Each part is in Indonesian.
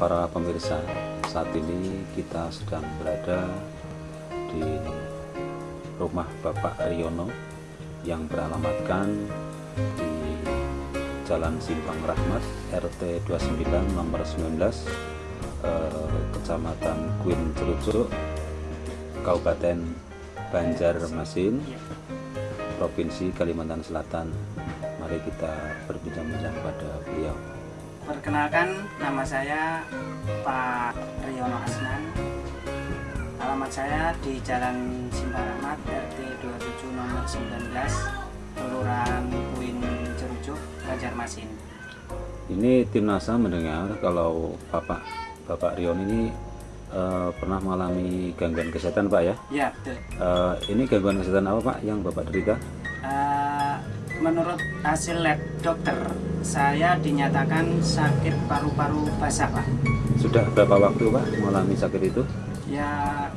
para pemirsa, saat ini kita sedang berada di rumah Bapak Riono yang beralamatkan di Jalan Simpang Rahmat RT 29 nomor 19 eh, Kecamatan Kuin Cerucuk Kabupaten Banjarmasin Provinsi Kalimantan Selatan. Mari kita berbincang-bincang pada beliau Perkenalkan, nama saya Pak Riono Asnan. Alamat saya di Jalan Simpang Rahmat, RT 27 nomor 19, Kelurahan Kuin Cerucuk, Banjarmasin. Ini tim NASA mendengar kalau Bapak Bapak Rion ini eh, pernah mengalami gangguan kesehatan Pak ya. Ya, betul. Eh, ini gangguan kesehatan apa Pak yang Bapak derita? Eh, menurut hasil lab dokter, saya dinyatakan sakit paru-paru basah, Pak. Sudah berapa waktu Pak mengalami sakit itu? Ya,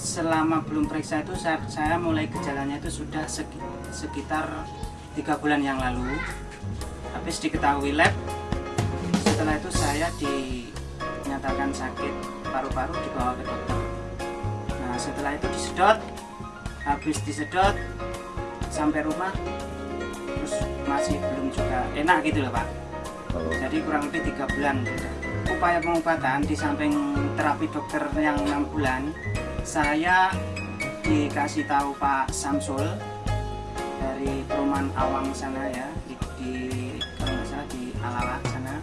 selama belum periksa itu saya, saya mulai gejalanya itu sudah seki- sekitar tiga bulan yang lalu. Habis diketahui lab, setelah itu saya dinyatakan sakit paru-paru dibawa ke dokter. Nah, setelah itu disedot, habis disedot sampai rumah, terus masih belum juga enak gitu loh pak. Kalau Jadi kurang lebih tiga bulan. Upaya pengobatan di samping terapi dokter yang enam bulan, saya dikasih tahu Pak Samsul dari perumahan Awang sana ya di, di kalau nggak salah di Alala sana.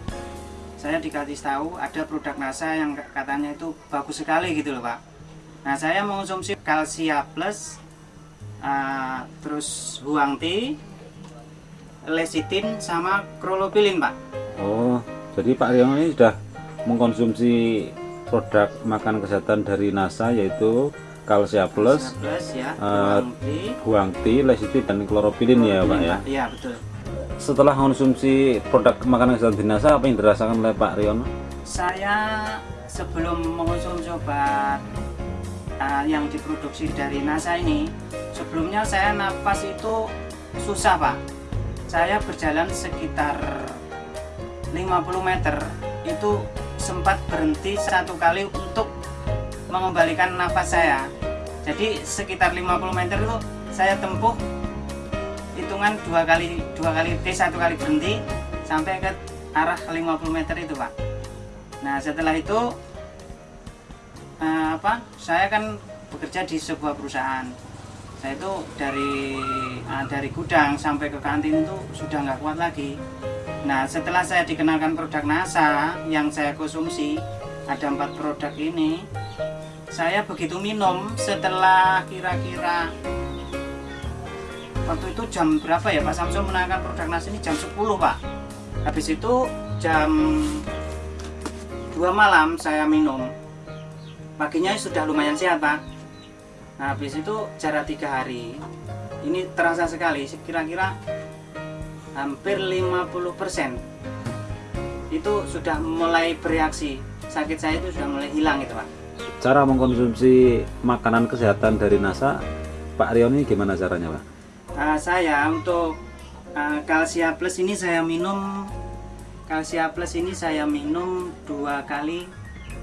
Saya dikasih tahu ada produk NASA yang katanya itu bagus sekali gitu loh Pak. Nah saya mengonsumsi Calcia Plus, ah, terus Huang Tea, Lecithin sama Krolopilin Pak. oh jadi Pak Rion ini sudah mengkonsumsi produk makan kesehatan dari NASA yaitu Calcia Plus, plus ya eh, Huang Tea, Lecithin dan Chlorophyllin ya Pak ya. Iya betul. Setelah konsumsi produk makanan kesehatan di NASA apa yang dirasakan oleh Pak Rion? Saya sebelum mengonsumsi obat uh, yang diproduksi dari NASA ini, sebelumnya saya napas itu susah pak. Saya berjalan sekitar 50 meter itu sempat berhenti satu kali untuk mengembalikan nafas saya. Jadi sekitar 50 meter itu saya tempuh hitungan dua kali dua kali T satu kali berhenti sampai ke arah 50 meter itu pak. Nah setelah itu eh, apa? Saya kan bekerja di sebuah perusahaan. Saya itu dari eh, dari gudang sampai ke kantin itu sudah nggak kuat lagi. Nah setelah saya dikenalkan produk NASA yang saya konsumsi ada empat produk ini, saya begitu minum setelah kira-kira waktu itu jam berapa ya Pak Samsul menangkan produk NASA ini jam 10 Pak. Habis itu jam 2 malam saya minum paginya sudah lumayan sehat pak nah habis itu jarak tiga hari. Ini terasa sekali kira-kira hampir 50% itu sudah mulai bereaksi. Sakit saya itu sudah mulai hilang itu pak. Cara mengkonsumsi makanan kesehatan dari NASA Pak Rion ini gimana caranya Pak? Nah, saya untuk uh, Calcia Plus ini saya minum Calcia Plus ini saya minum dua kali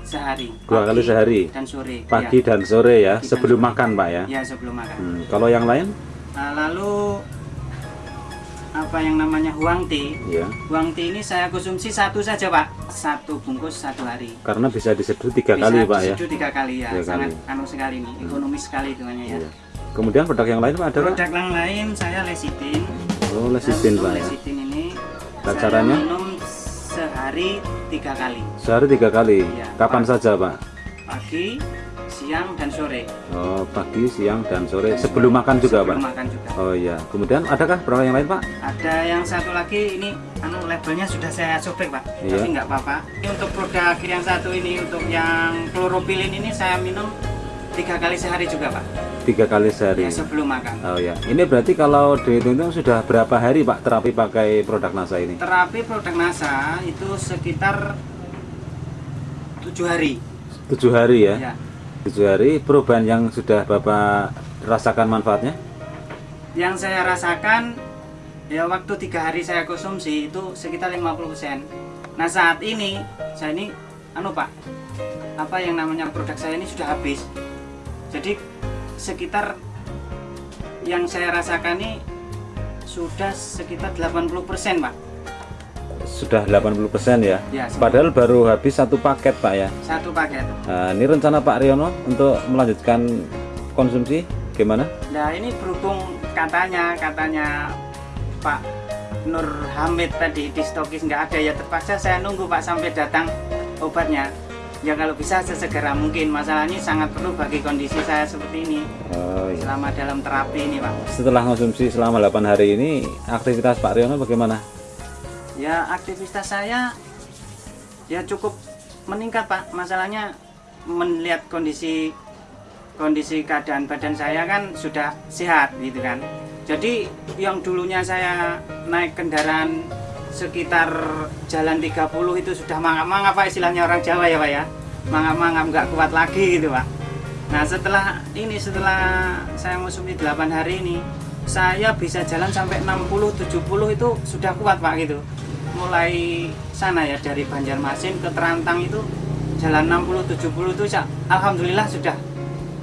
sehari Dua kali sehari? dan sore Pagi ya. dan sore ya, Pagi sebelum sore. makan Pak ya? ya sebelum makan Hmm, kalau yang lain? Nah, lalu apa yang namanya huang tea Ya, huang tea ini saya konsumsi satu saja pak satu bungkus satu hari karena bisa diseduh tiga Bisa kali Pak ya? diseduh tiga kali ya Tiga sangat kali. anu sekali nih ekonomis sekali hitungannya ya Iya. Kemudian produk yang lain Pak ada produk yang lain saya lecithin Oh, lecithin Untuk Pak ya? lecithin ini Nah, caranya? minum sehari tiga kali Sehari tiga kali? Iya, Kapan Pak. saja Pak? pagi siang dan sore Oh, pagi, siang, dan sore Sebelum makan juga sebelum Pak? makan juga Oh iya, kemudian adakah produk yang lain Pak? ada yang satu lagi ini anu labelnya sudah saya sobek pak Iya. tapi nggak apa-apa ini untuk produk yang satu ini untuk yang chlorophyllin ini saya minum tiga kali sehari juga pak? Tiga kali sehari. Ya, sebelum makan. Oh ya, ini berarti kalau dihitung sudah berapa hari Pak terapi pakai produk NASA ini? terapi produk NASA itu sekitar tujuh hari. Tujuh hari ya? ya. Tujuh hari, perubahan yang sudah Bapak rasakan manfaatnya? yang saya rasakan ya waktu tiga hari saya konsumsi itu sekitar 50% nah saat ini saya ini anu Pak apa yang namanya produk saya ini sudah habis jadi sekitar yang saya rasakan ini sudah sekitar 80% Pak Sudah 80% ya. Ya, Padahal baru habis satu paket Pak ya. satu paket Nah, ini rencana Pak Riono untuk melanjutkan konsumsi gimana? Nah ini berhubung katanya katanya Pak Nur Hamid tadi di stokis nggak ada ya terpaksa saya nunggu Pak sampai datang obatnya. Ya kalau bisa sesegera mungkin masalahnya sangat perlu bagi kondisi saya seperti ini Oh, iya. selama dalam terapi ini Pak. Setelah konsumsi selama 8 hari ini, aktivitas Pak Riono bagaimana? Ya aktivitas saya ya cukup meningkat Pak. Masalahnya melihat kondisi kondisi keadaan badan saya kan sudah sehat gitu kan. Jadi yang dulunya saya naik kendaraan sekitar jalan 30 itu sudah mangap-mangap Pak istilahnya orang Jawa ya Pak ya. Mangap-mangap nggak kuat lagi gitu Pak. Nah setelah ini setelah saya ngonsumsi 8 hari ini saya bisa jalan sampai 60-70 itu sudah kuat Pak gitu mulai sana ya dari Banjarmasin ke Terantang itu jalan 60-70 itu Alhamdulillah sudah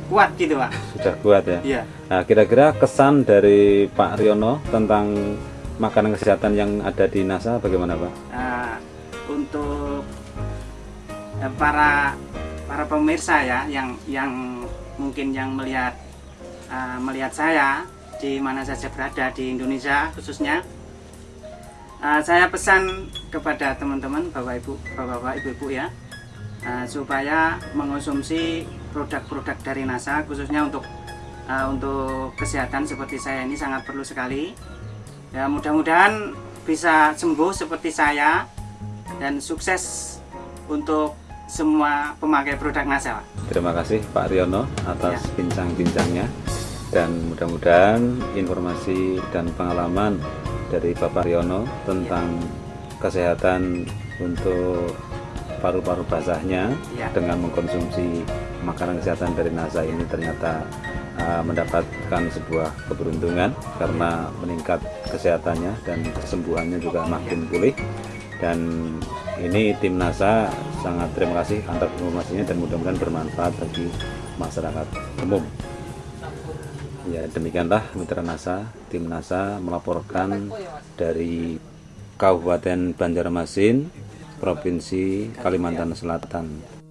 kuat gitu Pak Sudah kuat ya? Iya Nah, kira-kira kesan dari Pak Riono tentang makanan kesehatan yang ada di NASA bagaimana Pak? Nah, untuk eh, para para pemirsa ya yang yang mungkin yang melihat eh, melihat saya di mana saja berada di Indonesia khususnya eh, saya pesan kepada teman-teman bapak ibu bapak-bapak ibu-ibu ya eh, supaya mengonsumsi produk-produk dari NASA khususnya untuk eh, untuk kesehatan seperti saya ini sangat perlu sekali ya mudah-mudahan bisa sembuh seperti saya dan sukses untuk semua pemakai produk NASA. Terima kasih Pak Riono atas bincang-bincangnya dan mudah-mudahan informasi dan pengalaman dari Bapak Riono tentang kesehatan untuk paru-paru basahnya Ya. dengan mengkonsumsi makanan kesehatan dari NASA ini ternyata uh, mendapatkan sebuah keberuntungan karena meningkat kesehatannya dan kesembuhannya juga makin pulih dan ini tim NASA sangat terima kasih atas informasinya dan mudah-mudahan bermanfaat bagi masyarakat umum. Ya demikianlah mitra NASA, tim NASA melaporkan dari Kabupaten Banjarmasin, Provinsi Kalimantan Selatan.